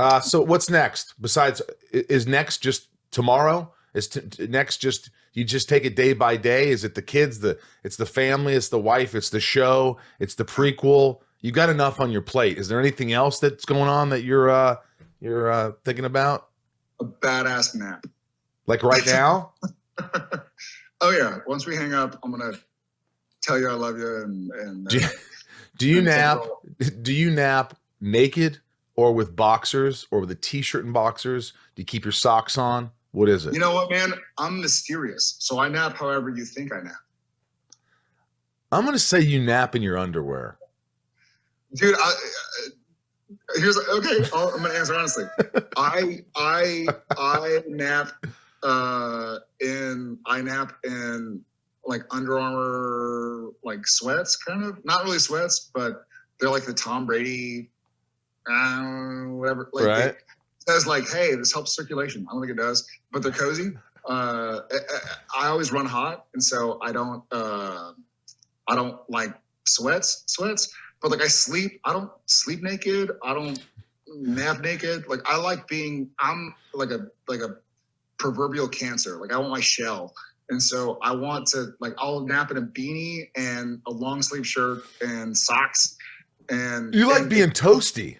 Uh, so what's next? Besides, is next just tomorrow? Is t- next just you just take it day by day? Is it the kids? The it's the family. It's the wife. It's the show. It's the prequel. You got enough on your plate. Is there anything else that's going on that you're uh, you're uh, thinking about? A badass nap. Like right now? oh yeah. Once we hang up, I'm gonna tell you I love you and and. Do you, uh, do you nap? Do you nap naked or with boxers or with a t-shirt and boxers? Do you keep your socks on? What is it? You know what, man? I'm mysterious, so I nap however you think I nap. I'm gonna say you nap in your underwear. dude I, uh, here's okay I'll, i'm gonna answer honestly i i i nap uh in i nap in like Under Armour like sweats kind of not really sweats but they're like the tom brady uh, whatever like Right. it says like hey this helps circulation i don't think it does but they're cozy uh I, I I always run hot and so i don't uh i don't like sweats sweats but like I sleep, I don't sleep naked. I don't nap naked. Like I like being, I'm like a like a proverbial cancer. Like I want my shell, and so I want to like I'll nap in a beanie and a long sleeve shirt and socks. And You like and- being toasty.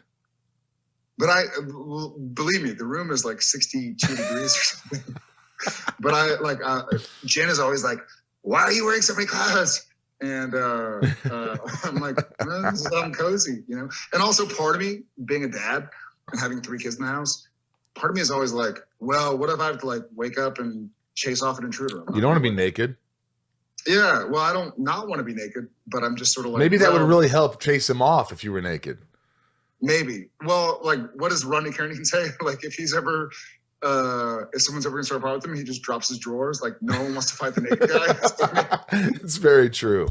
But I well, believe me, the room is like 62 degrees or something. but I like uh, Jen is always like, "Why are you wearing so many clothes?" And uh, uh, I'm like, "Eh, "I'm cozy," you know. And also, part of me, being a dad and having three kids in the house, part of me is always like, "Well, what if I have to like wake up and chase off an intruder?" You don't want to be naked. Yeah, well, I don't not want to be naked, but I'm just sort of like Maybe that would really help chase him off if you were naked. Maybe. Well, like, what does Rodney Carrington say? Like, if he's ever, uh, if someone's ever gonna start a fight with him, he just drops his drawers. Like, no one wants to fight the naked guy. it's very true.